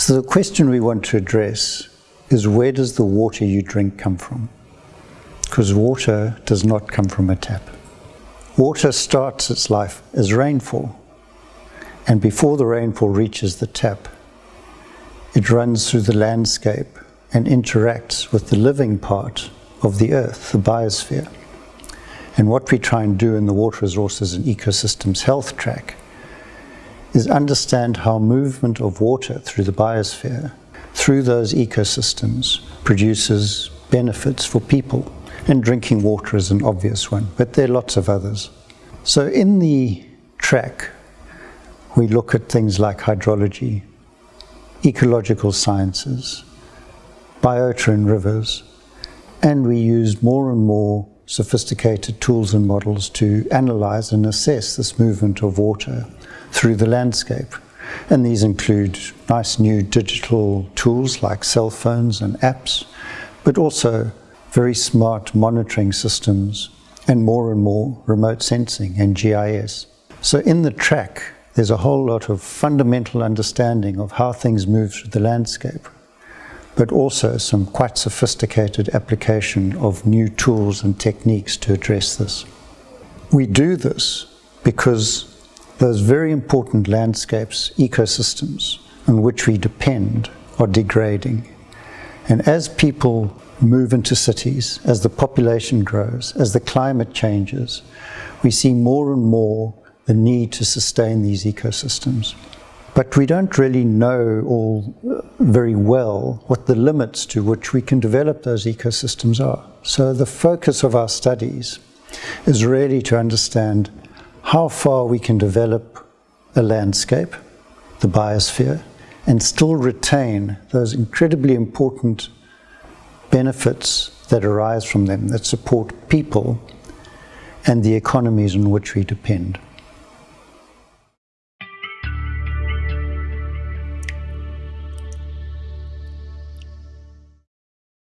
So the question we want to address is where does the water you drink come from? Because water does not come from a tap. Water starts its life as rainfall, and before the rainfall reaches the tap, it runs through the landscape and interacts with the living part of the earth, the biosphere. And what we try and do in the Water Resources and Ecosystems Health Track is understand how movement of water through the biosphere, through those ecosystems, produces benefits for people. And drinking water is an obvious one, but there are lots of others. So in the track, we look at things like hydrology, ecological sciences, biota in rivers, and we use more and more sophisticated tools and models to analyze and assess this movement of water through the landscape. And these include nice new digital tools like cell phones and apps, but also very smart monitoring systems and more and more remote sensing and GIS. So in the track, there's a whole lot of fundamental understanding of how things move through the landscape, but also some quite sophisticated application of new tools and techniques to address this. We do this because those very important landscapes, ecosystems on which we depend are degrading. And as people move into cities, as the population grows, as the climate changes, we see more and more the need to sustain these ecosystems. But we don't really know all uh, very well what the limits to which we can develop those ecosystems are. So the focus of our studies is really to understand how far we can develop a landscape, the biosphere, and still retain those incredibly important benefits that arise from them, that support people and the economies on which we depend.